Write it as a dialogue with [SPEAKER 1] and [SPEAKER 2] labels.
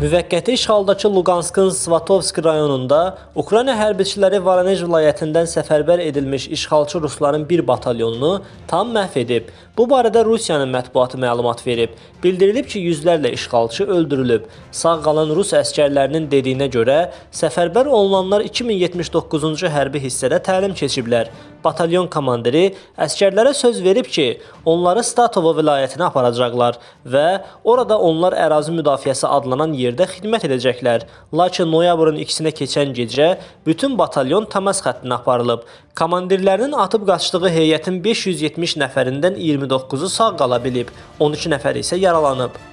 [SPEAKER 1] Müvəqqəti işğaldakı Luqanskın Svatovsk rayonunda Ukrayna hərbiçiləri Voronej vilayətindən səfərbər edilmiş işğalçı rusların bir batalyonunu tam məhv edib. Bu barədə Rusiyanın mətbuatı məlumat verib. Bildirilib ki, yüzlərlə işğalçı öldürülüb. Sağ qalan rus əskərlərinin dediyinə görə səfərbər olunanlar 2079-cu hərbi hissədə təlim keçiblər. Batalyon komandiri əskərlərə söz verib ki, onları Statovo vilayətinə aparacaqlar və orada onlar ərazi müdafiəsi adlanan yerdə xidmət edəcəklər. Lakin noyabrın 2-sinə keçən gecə bütün batalyon təmas xəttinə aparılıb. Komandirlərinin atıb qaçdığı heyətin 570 nəfərindən 29-u sağ qala bilib, 12 nəfər isə yaralanıb.